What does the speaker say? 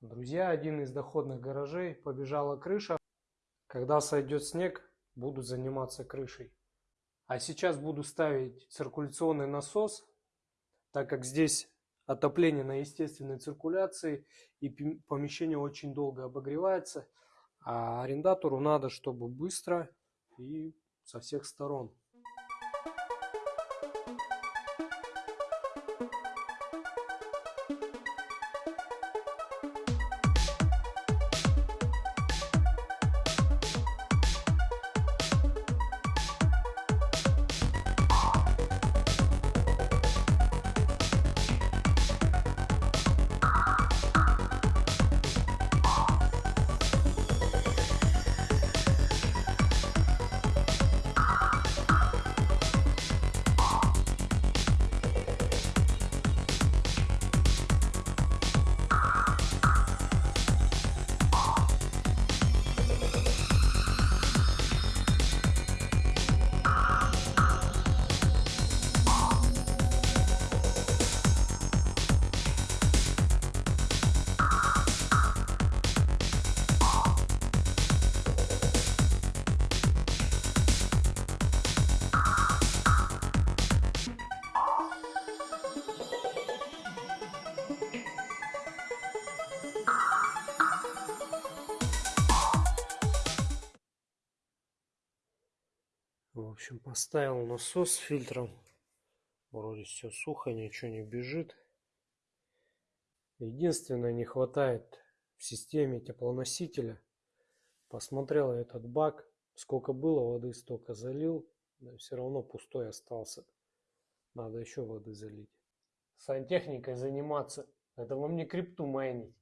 Друзья, один из доходных гаражей побежала крыша. Когда сойдет снег, буду заниматься крышей. А сейчас буду ставить циркуляционный насос, так как здесь отопление на естественной циркуляции и помещение очень долго обогревается. А арендатору надо, чтобы быстро и со всех сторон. В общем, поставил насос с фильтром. Вроде все сухо, ничего не бежит. Единственное, не хватает в системе теплоносителя. Посмотрел этот бак. Сколько было воды, столько залил. Да, все равно пустой остался. Надо еще воды залить. Сантехникой заниматься. Это вам не крипту майнить.